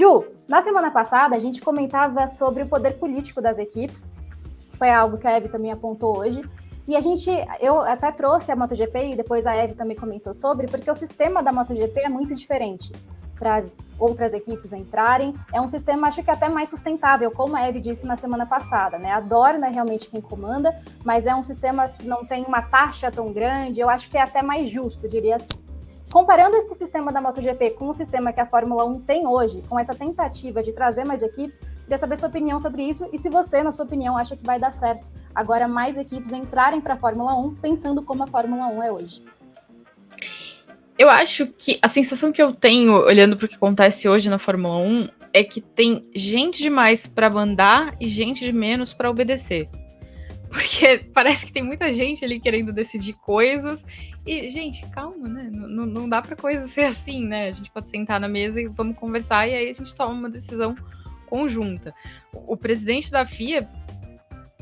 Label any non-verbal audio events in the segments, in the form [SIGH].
Ju, na semana passada a gente comentava sobre o poder político das equipes, foi algo que a Eve também apontou hoje, e a gente, eu até trouxe a MotoGP e depois a Eve também comentou sobre, porque o sistema da MotoGP é muito diferente para as outras equipes entrarem. É um sistema, acho que até mais sustentável, como a Eve disse na semana passada, né? A Dorna é realmente quem comanda, mas é um sistema que não tem uma taxa tão grande, eu acho que é até mais justo, diria assim. Comparando esse sistema da MotoGP com o sistema que a Fórmula 1 tem hoje, com essa tentativa de trazer mais equipes, queria saber sua opinião sobre isso e se você, na sua opinião, acha que vai dar certo agora mais equipes entrarem para a Fórmula 1 pensando como a Fórmula 1 é hoje. Eu acho que a sensação que eu tenho olhando para o que acontece hoje na Fórmula 1 é que tem gente demais para mandar e gente de menos para obedecer. Porque [LAUGHS] parece que tem muita gente ali querendo decidir coisas. E, gente, calma, né? Não, não dá para coisa ser assim, né? A gente pode sentar na mesa e vamos conversar e aí a gente toma uma decisão conjunta. O, o presidente da FIA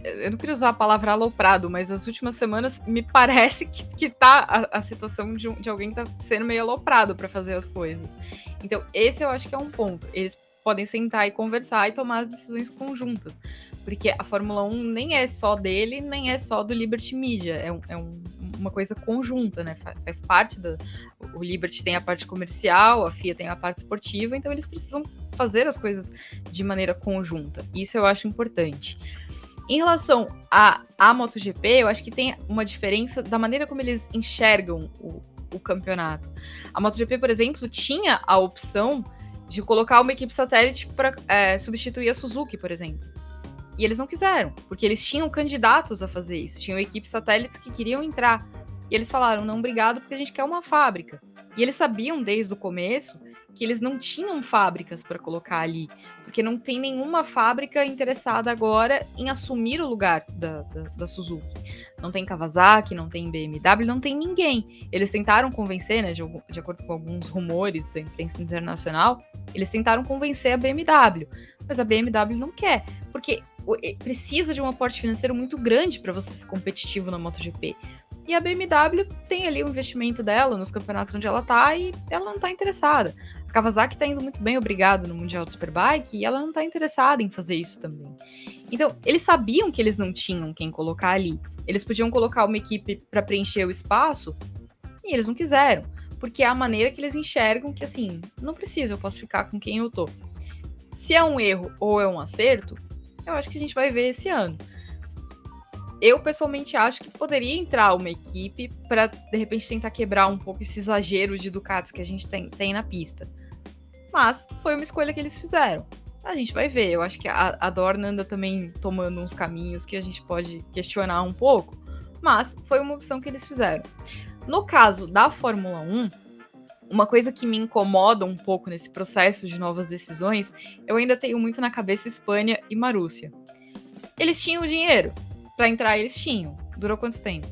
eu não queria usar a palavra aloprado, mas as últimas semanas me [LAUGHS] parece que, que tá a, a situação de, de alguém que tá sendo meio aloprado para fazer as coisas. Então, esse eu acho que é um ponto. Eles podem sentar e conversar e tomar as decisões conjuntas. Porque a Fórmula 1 nem é só dele, nem é só do Liberty Media. É, um, é um, uma coisa conjunta, né? Faz, parte da. O Liberty tem a parte comercial, a FIA tem a parte esportiva, então eles precisam fazer as coisas de maneira conjunta. Isso eu acho importante. Em relação à a, a MotoGP, eu acho que tem uma diferença da maneira como eles enxergam o, o campeonato. A MotoGP, por exemplo, tinha a opção de colocar uma equipe satélite para é, substituir a Suzuki, por exemplo. E eles não quiseram, porque eles tinham candidatos a fazer isso, tinham equipes satélites que queriam entrar. E eles falaram: não, obrigado, porque a gente quer uma fábrica. E eles sabiam desde o começo que eles não tinham fábricas para colocar ali, porque não tem nenhuma fábrica interessada agora em assumir o lugar da, da, da, Suzuki. Não tem Kawasaki, não tem BMW, não tem ninguém. Eles tentaram convencer, né, de, de acordo com alguns rumores da imprensa internacional, eles tentaram convencer a BMW, mas a BMW não quer, porque precisa de um aporte financeiro muito grande para você ser competitivo na MotoGP. E a BMW tem ali o investimento dela nos campeonatos onde ela tá e ela não tá interessada. A Kawasaki tá indo muito bem, obrigado, no Mundial do Superbike, e ela não tá interessada em fazer isso também. Então, eles sabiam que eles não tinham quem colocar ali. Eles podiam colocar uma equipe para preencher o espaço, e eles não quiseram. Porque é a maneira que eles enxergam que, assim, não precisa, eu posso ficar com quem eu tô. Se é um erro ou é um acerto, eu acho que a gente vai ver esse ano eu pessoalmente acho que poderia entrar uma equipe para de repente tentar quebrar um pouco esse exagero de Ducatis que a gente tem, tem na pista. Mas foi uma escolha que eles fizeram. A gente vai ver. Eu acho que a, a Dorna anda também tomando uns caminhos que a gente pode questionar um pouco. Mas foi uma opção que eles fizeram. No caso da Fórmula 1, uma coisa que me incomoda um pouco nesse processo de novas decisões, eu ainda tenho muito na cabeça Espanha e Marúcia. Eles tinham dinheiro, para entrar eles tinham. Durou quanto tempo?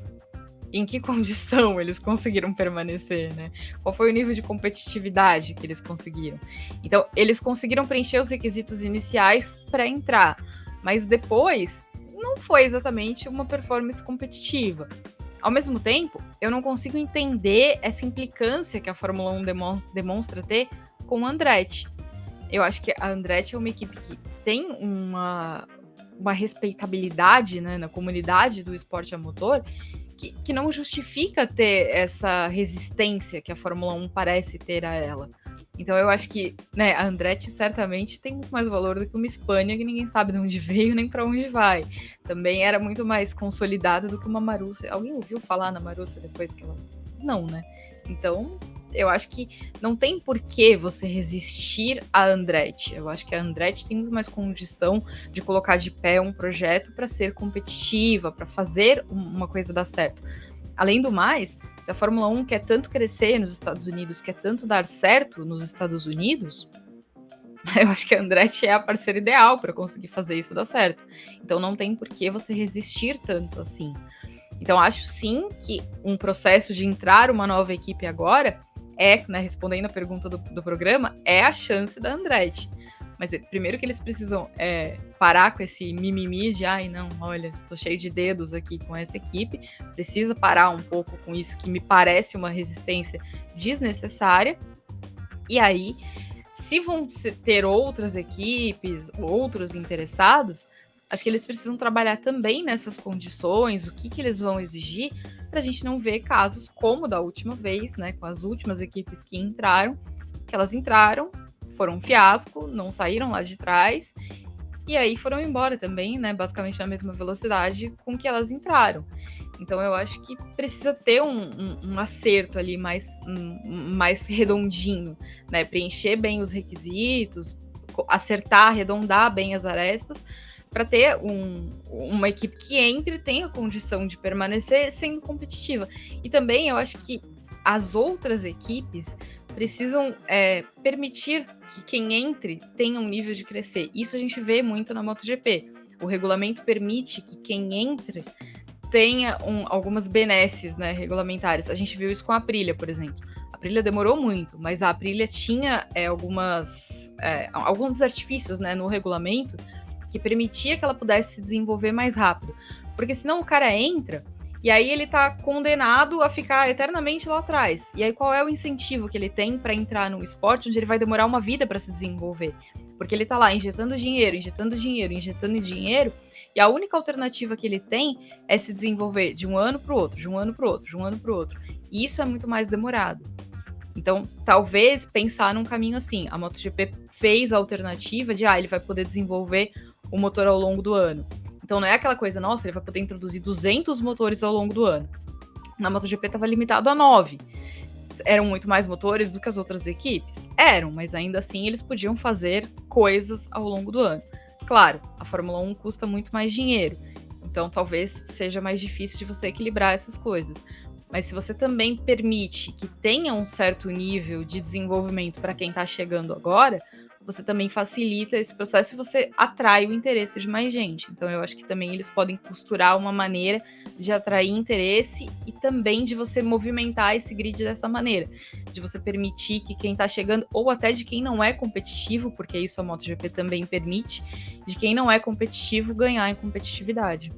Em que [LAUGHS] condição eles conseguiram permanecer, né? Qual foi o nível de competitividade que eles conseguiram? Então, eles conseguiram preencher os requisitos iniciais para entrar, mas depois não foi exatamente uma performance competitiva. Ao mesmo tempo, eu não consigo entender essa implicância que a Fórmula 1 demonstra, demonstra ter com o Andretti. Eu acho que a Andretti é uma equipe que tem uma, uma respeitabilidade né, na comunidade do esporte a motor que, que não justifica ter essa resistência que a Fórmula 1 parece ter a ela. Então eu acho que né, a Andretti certamente tem muito mais valor do que uma Espanha que ninguém sabe de onde [LAUGHS] veio nem para onde vai. Também era muito mais consolidada do que uma Marussia. Alguém ouviu falar na Marussia depois que ela. Não, né? Então eu acho que não tem por que você resistir a Andretti. Eu acho que a Andretti tem muito mais condição de colocar de pé um projeto para ser competitiva, para fazer uma coisa dar certo. Além do mais, se a Fórmula 1 quer tanto crescer nos Estados Unidos, quer tanto dar certo nos Estados Unidos, [LAUGHS] eu acho que a Andretti é a parceira ideal para conseguir fazer isso dar certo. Então não tem por que você resistir tanto assim. Então acho sim que um processo de entrar uma nova equipe agora é, né, respondendo a pergunta do, do programa, é a chance da Andretti. Mas é, primeiro que eles precisam é, parar com esse mimimi de ai não, olha, estou cheio de dedos aqui com essa equipe. Precisa parar um pouco com isso que me parece uma resistência desnecessária. E aí, se vão ter outras equipes, outros interessados, acho que eles precisam trabalhar também nessas condições, o que, que eles vão exigir, para a gente não ver casos como da última vez, né, com as últimas equipes que entraram, que elas entraram, foram um fiasco, não saíram lá de trás, e aí foram embora também, né, basicamente na mesma velocidade com que elas entraram. Então eu acho que precisa ter um, um, um acerto ali mais, um, mais redondinho, né? Preencher bem os requisitos, acertar, arredondar bem as arestas, para ter um, uma equipe que entre tenha condição de permanecer sendo competitiva. E também eu acho que as outras equipes precisam é, permitir que quem entre tenha um nível de crescer. Isso a gente vê muito na MotoGP. O regulamento permite que quem entre tenha um, algumas benesses né, regulamentares. A gente viu isso com a Aprilia, por exemplo. A Aprilia demorou muito, mas a Aprilia tinha é, algumas, é, alguns artifícios né, no regulamento que permitia que ela pudesse se desenvolver mais rápido. Porque senão o cara entra e aí ele tá condenado a ficar eternamente lá atrás. E aí qual é o incentivo que ele tem para entrar num esporte onde ele vai demorar uma vida para se desenvolver? Porque ele tá lá injetando dinheiro, injetando dinheiro, injetando dinheiro, e a única alternativa que ele tem é se desenvolver de um ano para o outro, de um ano para o outro, de um ano para o outro. E isso é muito mais demorado. Então, talvez pensar num caminho assim. A MotoGP fez a alternativa de, ah, ele vai poder desenvolver o motor ao longo do ano. Então, não é aquela coisa, nossa, ele vai poder introduzir 200 motores ao longo do ano. Na MotoGP estava limitado a 9. Eram muito mais motores do que as outras equipes? Eram, mas ainda assim eles podiam fazer coisas ao longo do ano. Claro, a Fórmula 1 custa muito mais dinheiro, então talvez seja mais difícil de você equilibrar essas coisas. Mas se você também permite que tenha um certo nível de desenvolvimento para quem está chegando agora, você também facilita esse processo e você atrai o interesse de mais gente. Então eu acho que também eles podem costurar uma maneira de atrair interesse e também de você movimentar esse grid dessa maneira, de você permitir que quem está chegando ou até de quem não é competitivo, porque isso a MotoGP também permite, de quem não é competitivo ganhar em competitividade.